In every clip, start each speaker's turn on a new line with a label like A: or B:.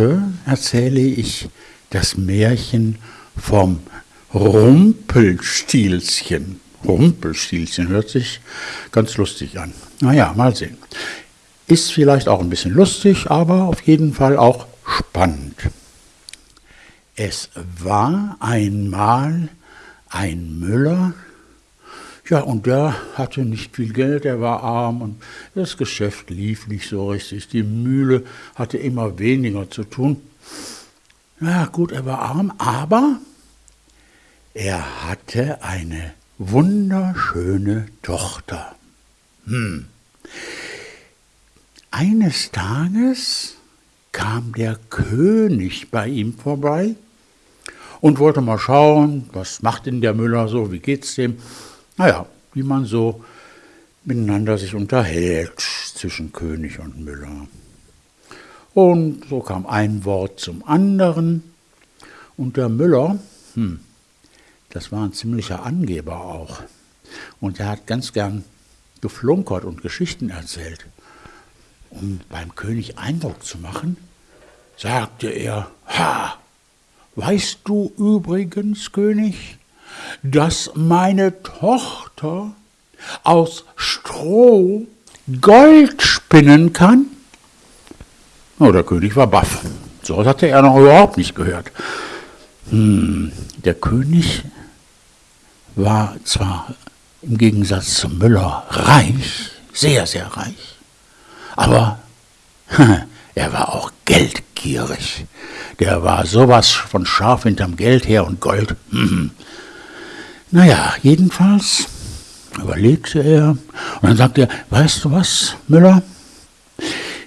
A: Heute erzähle ich das Märchen vom Rumpelstilzchen. Rumpelstilzchen hört sich ganz lustig an. Naja, mal sehen. Ist vielleicht auch ein bisschen lustig, aber auf jeden Fall auch spannend. Es war einmal ein Müller, ja, und der hatte nicht viel Geld, er war arm und das Geschäft lief nicht so richtig. Die Mühle hatte immer weniger zu tun. Ja, gut, er war arm, aber er hatte eine wunderschöne Tochter. Hm. Eines Tages kam der König bei ihm vorbei und wollte mal schauen, was macht denn der Müller so, wie geht's dem? Naja, wie man so miteinander sich unterhält zwischen König und Müller. Und so kam ein Wort zum anderen. Und der Müller, hm, das war ein ziemlicher Angeber auch. Und er hat ganz gern geflunkert und Geschichten erzählt. Um beim König Eindruck zu machen, sagte er, Ha, weißt du übrigens, König, dass meine Tochter aus Stroh Gold spinnen kann? Oh, der König war baff. So hatte er noch überhaupt nicht gehört. Hm, der König war zwar im Gegensatz zum Müller reich, sehr, sehr reich, aber er war auch geldgierig. Der war sowas von scharf hinterm Geld her und Gold. Naja, jedenfalls überlegte er und dann sagte er, weißt du was, Müller,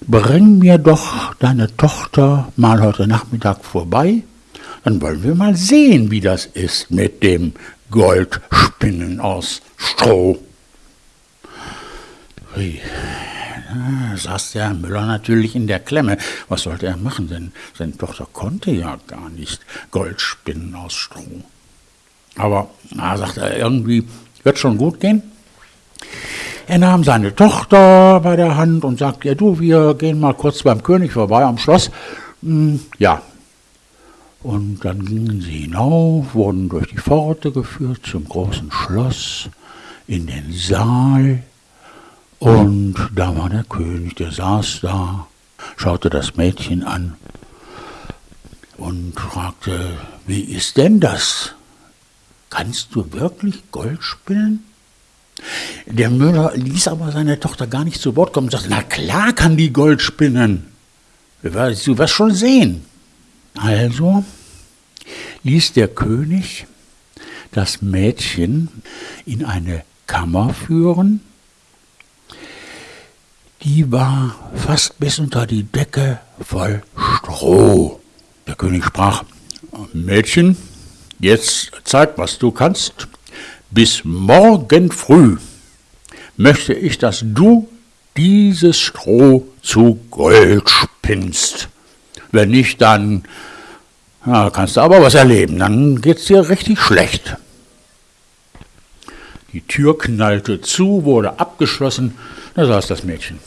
A: bring mir doch deine Tochter mal heute Nachmittag vorbei, dann wollen wir mal sehen, wie das ist mit dem Goldspinnen aus Stroh. Da saß der Müller natürlich in der Klemme. Was sollte er machen? Denn seine Tochter konnte ja gar nicht Gold spinnen aus Stroh. Aber, na, sagt er, irgendwie wird schon gut gehen. Er nahm seine Tochter bei der Hand und sagte, ja du, wir gehen mal kurz beim König vorbei am Schloss. Hm, ja. Und dann gingen sie hinauf, wurden durch die Pforte geführt zum großen Schloss, in den Saal. Und da war der König, der saß da, schaute das Mädchen an und fragte, wie ist denn das? Kannst du wirklich Gold spinnen? Der Müller ließ aber seine Tochter gar nicht zu Wort kommen und sagte, na klar kann die Gold spinnen. Du wirst schon sehen. Also ließ der König das Mädchen in eine Kammer führen, die war fast bis unter die Decke voll Stroh. Der König sprach, Mädchen, Jetzt zeig, was du kannst. Bis morgen früh möchte ich, dass du dieses Stroh zu Gold spinnst. Wenn nicht, dann ja, kannst du aber was erleben. Dann geht's dir richtig schlecht. Die Tür knallte zu, wurde abgeschlossen. Da saß das Mädchen.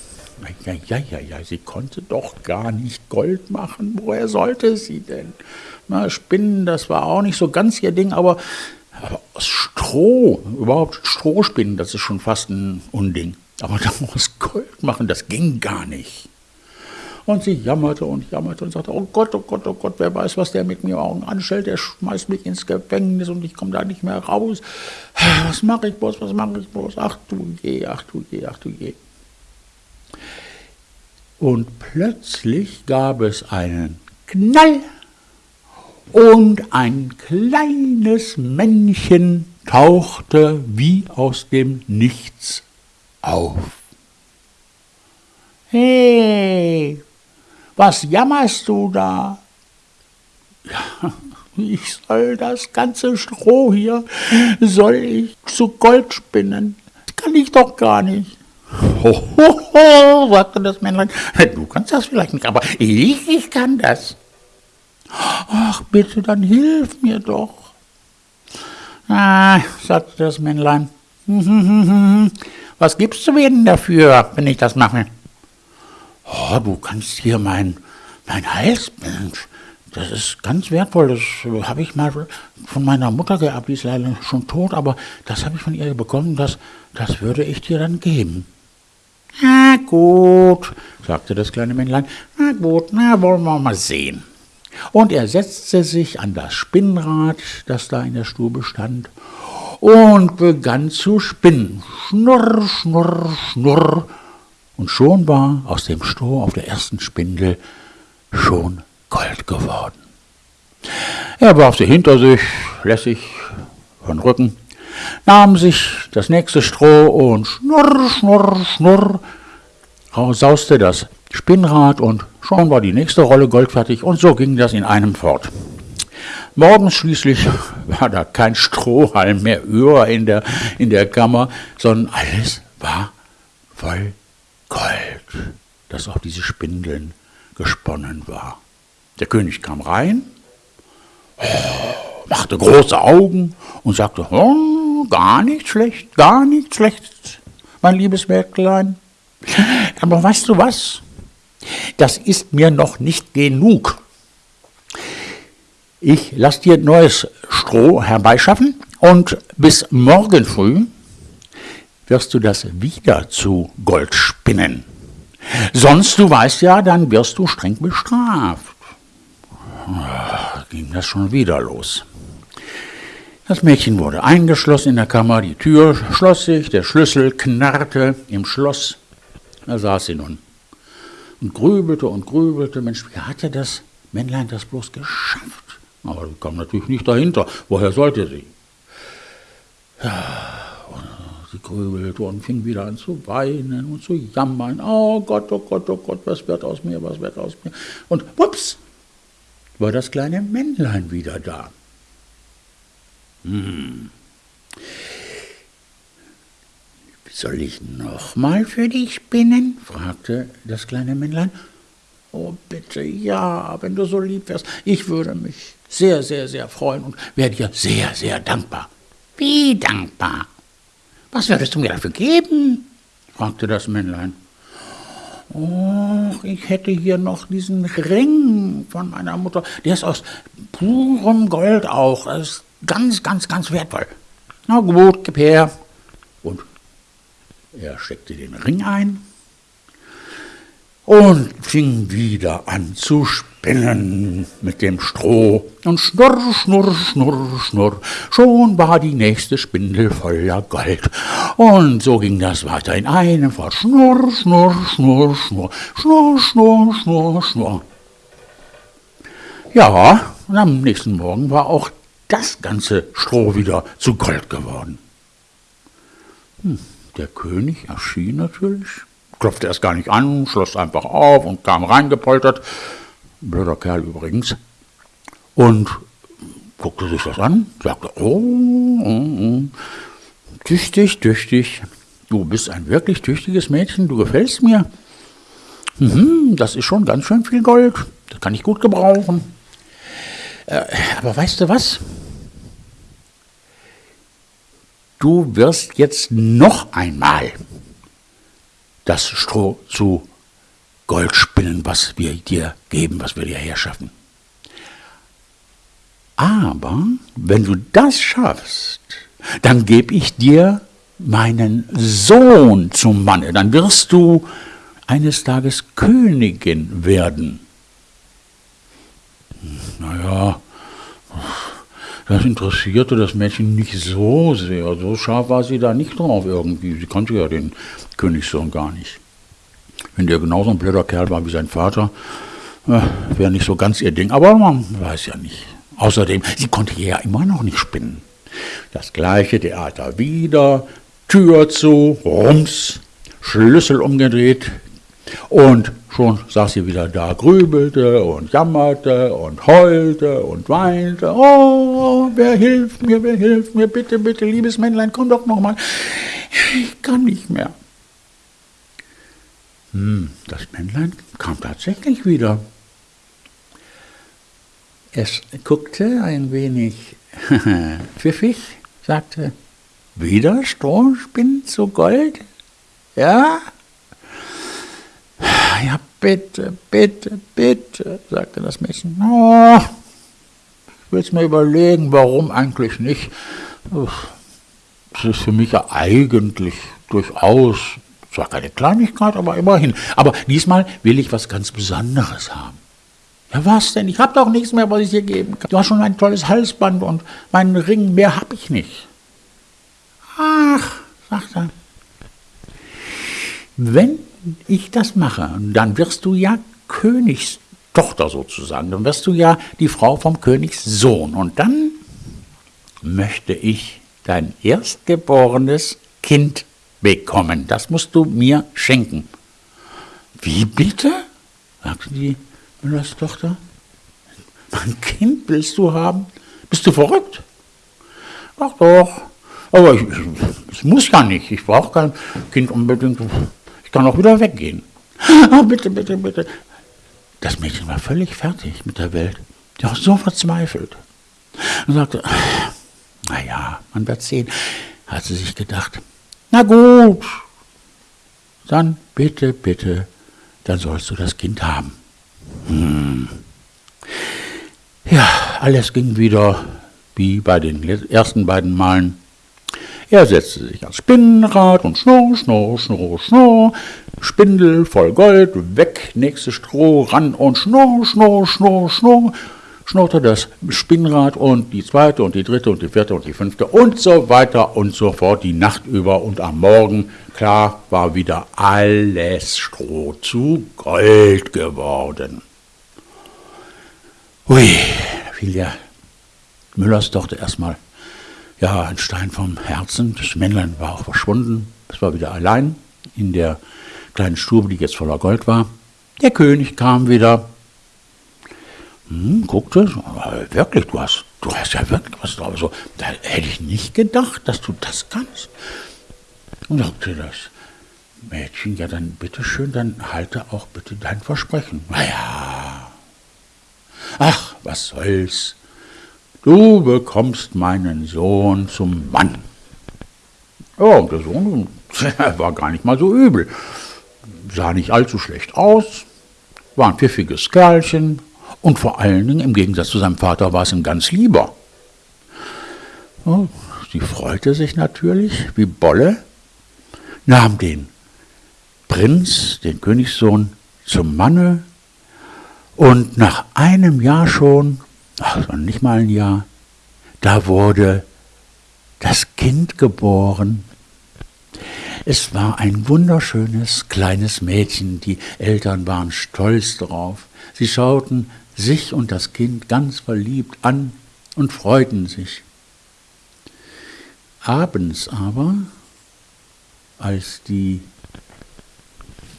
A: Ja, ja, ja, ja, sie konnte doch gar nicht Gold machen. Woher sollte sie denn? Na, Spinnen, das war auch nicht so ganz ihr Ding, aber, aber aus Stroh, überhaupt Strohspinnen, das ist schon fast ein Unding. Aber daraus Gold machen, das ging gar nicht. Und sie jammerte und jammerte und sagte, oh Gott, oh Gott, oh Gott, wer weiß, was der mit mir morgen anstellt, der schmeißt mich ins Gefängnis und ich komme da nicht mehr raus. Was mache ich bloß, was mache ich bloß? Ach du je, ach du je, ach du je. Und plötzlich gab es einen Knall und ein kleines Männchen tauchte wie aus dem Nichts auf. Hey, was jammerst du da? Ja, ich soll das ganze Stroh hier, soll ich zu Gold spinnen? Das kann ich doch gar nicht. Ho, ho, ho, sagte das Männlein. Du kannst das vielleicht nicht, aber ich, ich kann das. Ach, bitte, dann hilf mir doch. Ah, sagte das Männlein. Was gibst du mir denn dafür, wenn ich das mache? Oh, du kannst hier mein mein Halsband, das ist ganz wertvoll. Das habe ich mal von meiner Mutter geerbt, die ist leider schon tot, aber das habe ich von ihr bekommen, das, das würde ich dir dann geben. Na gut, sagte das kleine Männlein, na gut, na wollen wir mal sehen. Und er setzte sich an das Spinnrad, das da in der Stube stand, und begann zu spinnen. Schnurr, schnurr, schnurr. Und schon war aus dem Stroh auf der ersten Spindel schon Gold geworden. Er warf sie hinter sich, lässig von Rücken, nahm sich das nächste Stroh und schnurr, schnurr, schnurr, sauste das Spinnrad und schon war die nächste Rolle Gold fertig und so ging das in einem fort. Morgens schließlich war da kein Strohhalm mehr über in der, in der Kammer, sondern alles war voll Gold, das auf diese Spindeln gesponnen war. Der König kam rein, machte große Augen und sagte, oh, gar nicht schlecht, gar nicht schlecht, mein liebes Mägdlein. Aber weißt du was? Das ist mir noch nicht genug. Ich lasse dir neues Stroh herbeischaffen und bis morgen früh wirst du das wieder zu Gold spinnen. Sonst, du weißt ja, dann wirst du streng bestraft. Ging das schon wieder los. Das Mädchen wurde eingeschlossen in der Kammer, die Tür schloss sich, der Schlüssel knarrte im Schloss. Da saß sie nun und grübelte und grübelte. Mensch, wie hatte das Männlein das bloß geschafft? Aber sie kam natürlich nicht dahinter. Woher sollte sie? Ja, sie grübelte und fing wieder an zu weinen und zu jammern. Oh Gott, oh Gott, oh Gott, was wird aus mir, was wird aus mir? Und wups, war das kleine Männlein wieder da. Hm. Soll ich noch mal für dich spinnen? fragte das kleine Männlein. Oh, bitte, ja, wenn du so lieb wärst. Ich würde mich sehr, sehr, sehr freuen und wäre dir sehr, sehr dankbar. Wie dankbar? Was würdest du mir dafür geben? fragte das Männlein. Oh, ich hätte hier noch diesen Ring von meiner Mutter. Der ist aus purem Gold auch. Das ist ganz, ganz, ganz wertvoll. Na gut, gib her. Und er steckte den Ring ein und fing wieder an zu spinnen mit dem Stroh. Und schnurr, schnurr, schnurr, schnurr, schon war die nächste Spindel voller Gold. Und so ging das weiter in einem Fort. Schnurr, schnurr, schnurr, schnurr, schnurr, schnurr, schnurr, schnurr. Ja, und am nächsten Morgen war auch das ganze Stroh wieder zu Gold geworden. Hm, der König erschien natürlich klopfte erst gar nicht an, schloss einfach auf und kam reingepoltert. Blöder Kerl übrigens. Und guckte sich das an, sagte, oh, oh, oh, tüchtig, tüchtig. Du bist ein wirklich tüchtiges Mädchen, du gefällst mir. Mhm, das ist schon ganz schön viel Gold, das kann ich gut gebrauchen. Äh, aber weißt du was? Du wirst jetzt noch einmal das Stroh zu Gold spinnen, was wir dir geben, was wir dir herschaffen. Aber wenn du das schaffst, dann gebe ich dir meinen Sohn zum Manne, dann wirst du eines Tages Königin werden. Naja, das interessierte das Mädchen nicht so sehr. So scharf war sie da nicht drauf irgendwie. Sie kannte ja den Königssohn gar nicht. Wenn der genauso ein blöder Kerl war wie sein Vater, äh, wäre nicht so ganz ihr Ding. Aber man weiß ja nicht. Außerdem, sie konnte ja immer noch nicht spinnen. Das gleiche Theater wieder, Tür zu, rums, Schlüssel umgedreht, und schon saß sie wieder da, grübelte und jammerte und heulte und weinte. Oh, wer hilft mir, wer hilft mir, bitte, bitte, liebes Männlein, komm doch noch mal. Ich kann nicht mehr. Hm, das Männlein kam tatsächlich wieder. Es guckte ein wenig pfiffig, sagte, wieder Strohspinnen zu Gold? Ja, bitte, bitte, bitte, sagte das Mädchen. Oh, ich will es mir überlegen, warum eigentlich nicht. Das ist für mich ja eigentlich durchaus, zwar keine Kleinigkeit, aber immerhin. Aber diesmal will ich was ganz Besonderes haben. Ja, was denn? Ich habe doch nichts mehr, was ich dir geben kann. Du hast schon ein tolles Halsband und meinen Ring, mehr habe ich nicht. Ach, sagt er, wenn ich das mache, dann wirst du ja Königstochter sozusagen, dann wirst du ja die Frau vom Königssohn. Und dann möchte ich dein erstgeborenes Kind bekommen. Das musst du mir schenken. Wie bitte? sagte die Müllerstochter. Mein Kind willst du haben? Bist du verrückt? Ach doch. Aber ich, ich, muss ja nicht. Ich brauche kein Kind unbedingt. Kann auch wieder weggehen. Ah, bitte, bitte, bitte. Das Mädchen war völlig fertig mit der Welt. Die war so verzweifelt. Und sagte, naja, man wird sehen, hat sie sich gedacht. Na gut, dann bitte, bitte, dann sollst du das Kind haben. Hm. Ja, alles ging wieder wie bei den ersten beiden Malen. Er setzte sich ans Spinnrad und schnurr, schnurr, schnurr, schnurr. Spindel voll Gold, weg, nächstes Stroh, ran und schnurr, schnurr, schnurr, schnurr schnurrte das Spinnrad und die zweite und die dritte und die vierte und die fünfte und so weiter und so fort die Nacht über und am Morgen, klar, war wieder alles Stroh zu Gold geworden. Hui, fiel der Müllers Tochter erstmal, ja, ein Stein vom Herzen. Das Männlein war auch verschwunden. Es war wieder allein in der kleinen Stube, die jetzt voller Gold war. Der König kam wieder, hm, guckte, äh, wirklich, du hast, du hast ja wirklich was drauf. So, da hätte ich nicht gedacht, dass du das kannst. Und sagte das Mädchen, ja dann bitteschön, dann halte auch bitte dein Versprechen. Naja, ach, was soll's. Du bekommst meinen Sohn zum Mann. Ja, und der Sohn war gar nicht mal so übel. Sah nicht allzu schlecht aus, war ein pfiffiges Kerlchen, und vor allen Dingen, im Gegensatz zu seinem Vater, war es ihm ganz lieber. sie freute sich natürlich wie Bolle, nahm den Prinz, den Königssohn, zum Manne und nach einem Jahr schon, also nicht mal ein Jahr, da wurde das Kind geboren. Es war ein wunderschönes kleines Mädchen, die Eltern waren stolz darauf. Sie schauten sich und das Kind ganz verliebt an und freuten sich. Abends aber, als die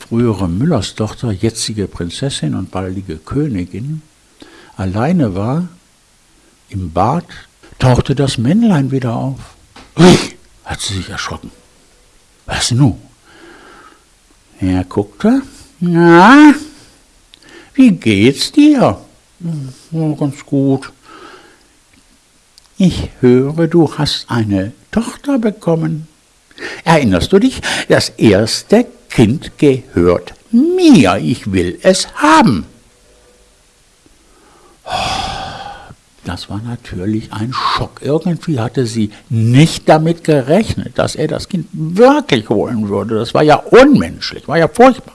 A: frühere Müllerstochter, jetzige Prinzessin und baldige Königin, alleine war, im Bad, tauchte das Männlein wieder auf. Ui, hat sie sich erschrocken. Was nun? Er guckte, na, wie geht's dir? Ja, ganz gut. Ich höre, du hast eine Tochter bekommen. Erinnerst du dich? Das erste Kind gehört mir. Ich will es haben. Das war natürlich ein Schock. Irgendwie hatte sie nicht damit gerechnet, dass er das Kind wirklich holen würde. Das war ja unmenschlich, war ja furchtbar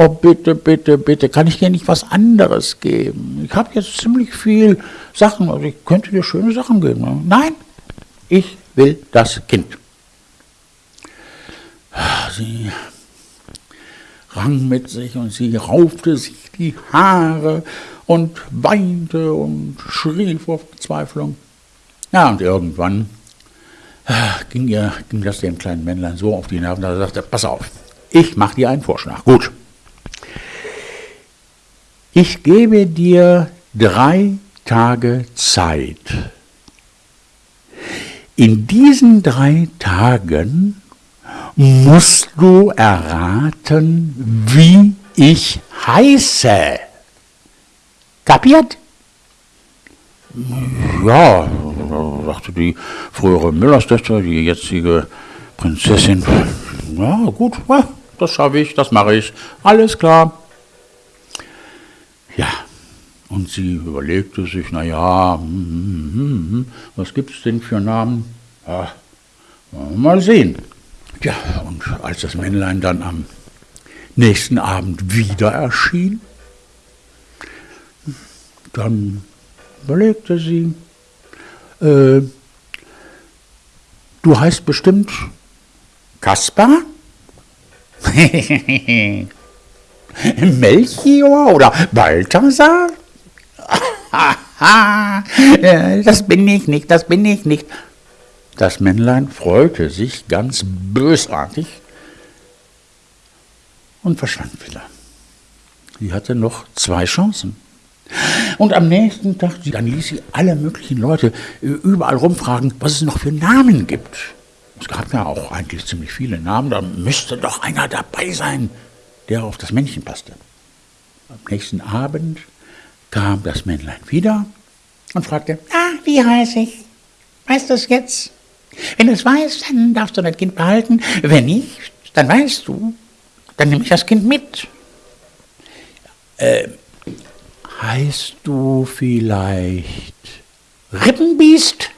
A: oh bitte, bitte, bitte, kann ich dir nicht was anderes geben? Ich habe jetzt ziemlich viel Sachen, also ich könnte dir schöne Sachen geben. Nein, ich will das Kind. Sie rang mit sich und sie raufte sich die Haare und weinte und schrie vor Verzweiflung. Ja, und irgendwann äh, ging, ihr, ging das dem kleinen Männlein so auf die Nerven, dass er sagte, pass auf, ich mache dir einen Vorschlag. Gut, ich gebe dir drei Tage Zeit. In diesen drei Tagen musst du erraten, wie ich heiße. Kapiert? Ja, sagte die frühere Müllerstochter, die jetzige Prinzessin. Ja, gut, das schaffe ich, das mache ich. Alles klar. Ja, und sie überlegte sich, naja, hm, hm, hm, was gibt es denn für Namen? Ja, mal sehen. Ja, und als das Männlein dann am nächsten Abend wieder erschien, dann überlegte sie, äh, du heißt bestimmt Kaspar? Melchior oder Balthasar? das bin ich nicht, das bin ich nicht. Das Männlein freute sich ganz bösartig und verschwand wieder. Sie hatte noch zwei Chancen. Und am nächsten Tag, dann ließ sie alle möglichen Leute äh, überall rumfragen, was es noch für Namen gibt. Es gab ja auch eigentlich ziemlich viele Namen, da müsste doch einer dabei sein, der auf das Männchen passte. Am nächsten Abend kam das Männlein wieder und fragte, ah, wie heiße ich? Weißt du es jetzt? Wenn du es weißt, dann darfst du dein Kind behalten. Wenn nicht, dann weißt du, dann nehme ich das Kind mit. Äh, heißt du vielleicht Rippenbiest?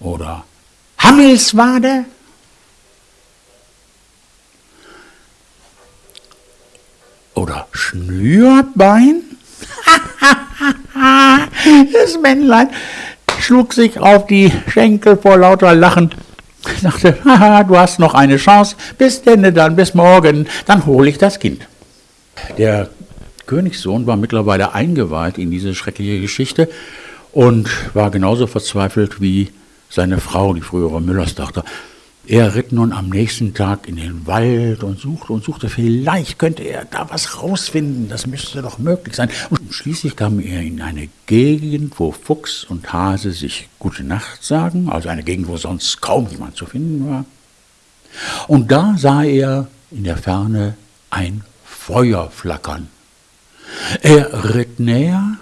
A: Oder Hammelswade? Oder Schnürbein? das Männlein schlug sich auf die Schenkel vor lauter Lachen. Ich dachte, haha, du hast noch eine Chance. Bis denn dann, bis morgen, dann hole ich das Kind. Der Königssohn war mittlerweile eingeweiht in diese schreckliche Geschichte und war genauso verzweifelt wie seine Frau, die frühere Müllerstochter. Er ritt nun am nächsten Tag in den Wald und suchte und suchte. Vielleicht könnte er da was rausfinden. Das müsste doch möglich sein. Und schließlich kam er in eine Gegend, wo Fuchs und Hase sich Gute Nacht sagen, also eine Gegend, wo sonst kaum jemand zu finden war. Und da sah er in der Ferne ein Feuer flackern. Er ritt näher,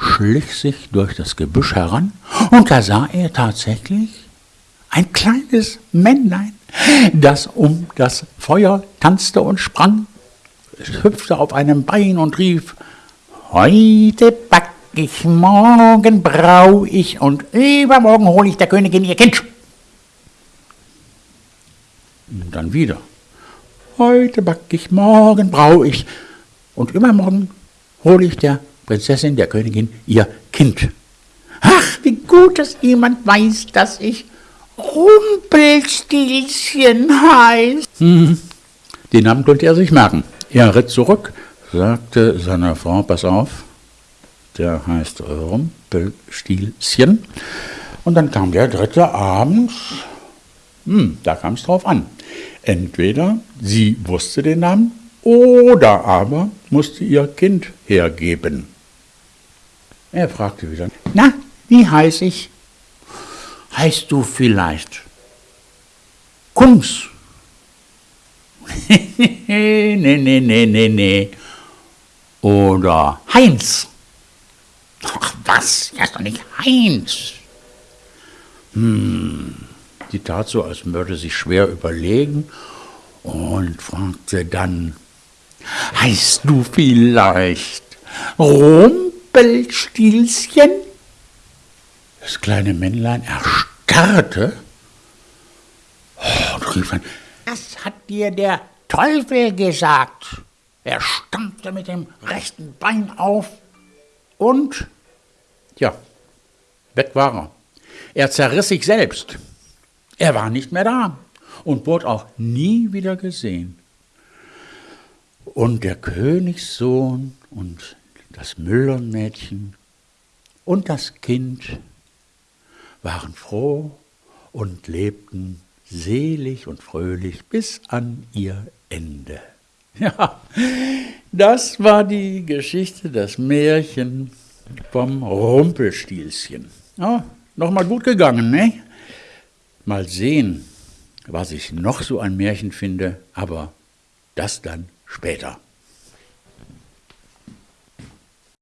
A: schlich sich durch das Gebüsch heran, und da sah er tatsächlich ein kleines Männlein, das um das Feuer tanzte und sprang. Hüpfte auf einem Bein und rief, Heute back ich, morgen brau ich und übermorgen hole ich der Königin ihr Kind. Und dann wieder. Heute back ich, morgen brau ich und übermorgen hole ich der Prinzessin, der Königin, ihr Kind. Ach, wie gut, dass jemand weiß, dass ich Rumpelstilzchen heißt. Hm, den Namen konnte er sich merken. Er ritt zurück, sagte seiner Frau, pass auf, der heißt Rumpelstilzchen. Und dann kam der dritte Abend, hm, da kam es drauf an. Entweder sie wusste den Namen oder aber musste ihr Kind hergeben. Er fragte wieder, na, wie heiß ich? Heißt du vielleicht Kungs? nee, nee, nee, nee, nee. Oder Heinz? Ach was, ja ist doch nicht Heinz. Hm, die tat so, als würde sich schwer überlegen und fragte dann, heißt du vielleicht Rumpelstilzchen? Das kleine Männlein erstarrte und rief dann, das hat dir der Teufel gesagt. Er stampfte mit dem rechten Bein auf und, ja, weg war er. Er zerriss sich selbst. Er war nicht mehr da und wurde auch nie wieder gesehen. Und der Königssohn und das Müllermädchen und das Kind waren froh und lebten selig und fröhlich bis an ihr Ende. Ja, das war die Geschichte, das Märchen vom Rumpelstilzchen. Ja, Nochmal gut gegangen, ne? Mal sehen, was ich noch so ein Märchen finde, aber das dann später.